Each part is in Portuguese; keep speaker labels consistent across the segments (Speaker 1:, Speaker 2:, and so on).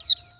Speaker 1: you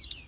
Speaker 1: Thank you.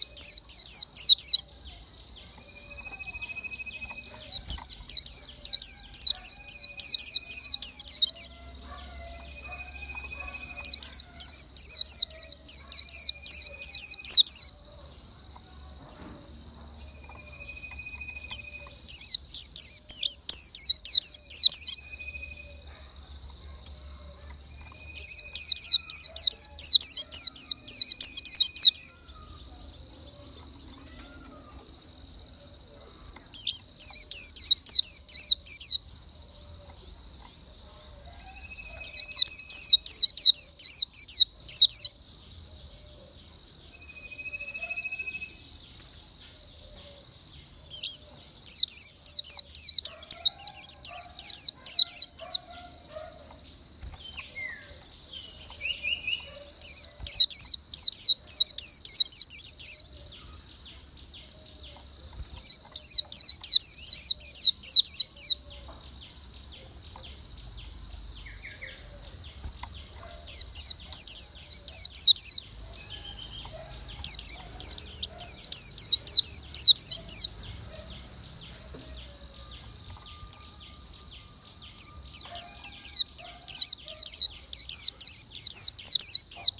Speaker 1: Thank you. Thank you.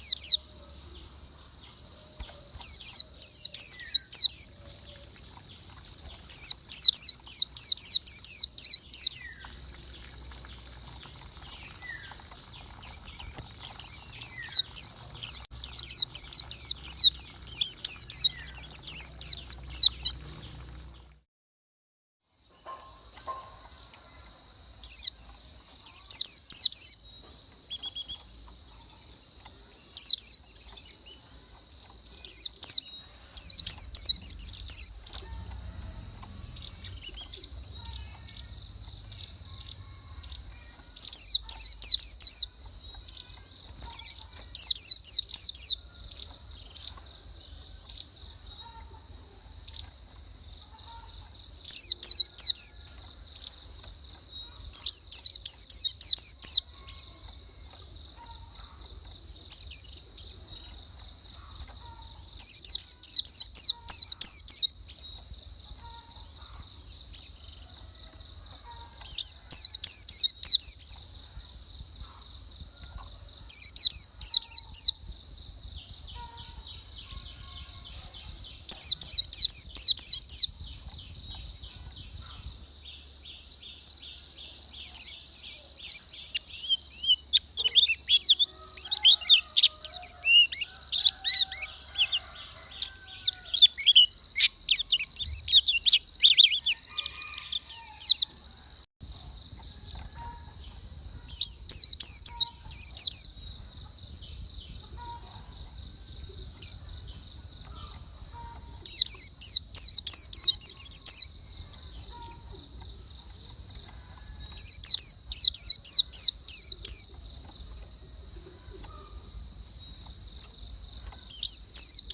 Speaker 1: you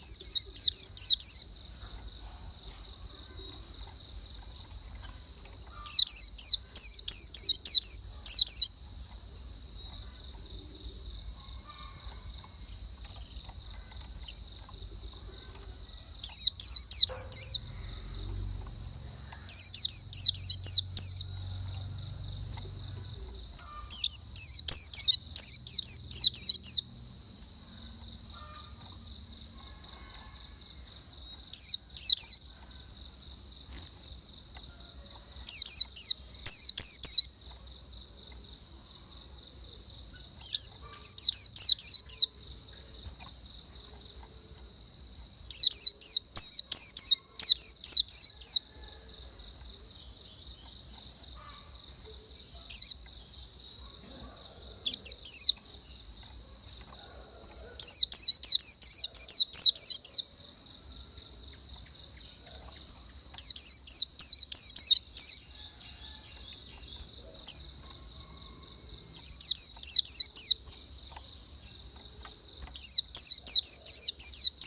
Speaker 1: Thank you.